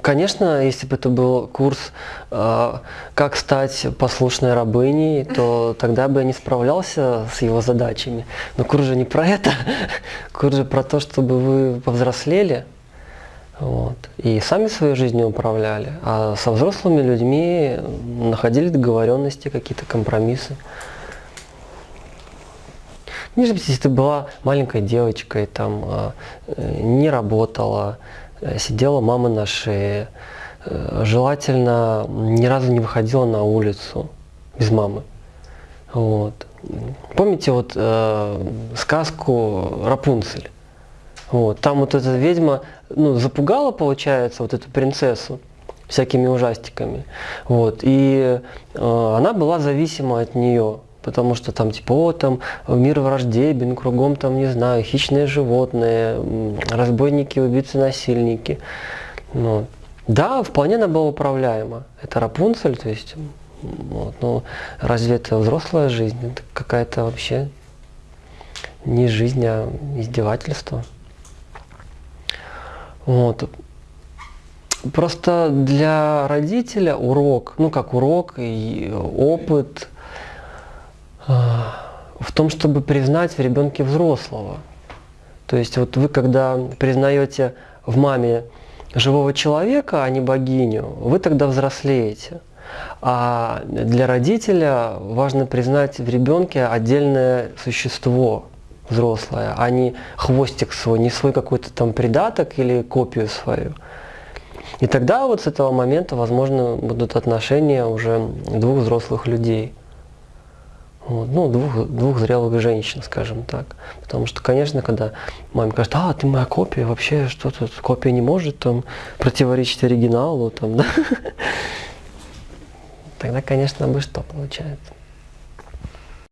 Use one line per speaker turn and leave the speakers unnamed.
Конечно, если бы это был курс э, «Как стать послушной рабыней», то тогда бы я не справлялся с его задачами. Но курс же не про это. Курс же про то, чтобы вы повзрослели вот, и сами своей жизнью управляли. А со взрослыми людьми находили договоренности, какие-то компромиссы. Не же, если ты была маленькой девочкой, там, э, не работала, сидела мама на шее, э, желательно ни разу не выходила на улицу без мамы. Вот. Помните вот э, сказку Рапунцель? Вот. Там вот эта ведьма ну, запугала, получается, вот эту принцессу всякими ужастиками. Вот. И э, она была зависима от нее потому что там типа, о, там мир враждебен, кругом там, не знаю, хищные животные, разбойники, убийцы, насильники. Ну, да, вполне она была управляема. Это Рапунцель, то есть, вот, но разве это взрослая жизнь? Это какая-то вообще не жизнь, а издевательство. Вот. Просто для родителя урок, ну как урок и опыт – в том, чтобы признать в ребенке взрослого. То есть вот вы, когда признаете в маме живого человека, а не богиню, вы тогда взрослеете. А для родителя важно признать в ребенке отдельное существо взрослое, а не хвостик свой, не свой какой-то там придаток или копию свою. И тогда вот с этого момента, возможно, будут отношения уже двух взрослых людей. Вот, ну, двух, двух зрелых женщин, скажем так. Потому что, конечно, когда маме говорит, а, ты моя копия, вообще что тут, копия не может там противоречить оригиналу, там, да? Тогда, конечно, бы что получается.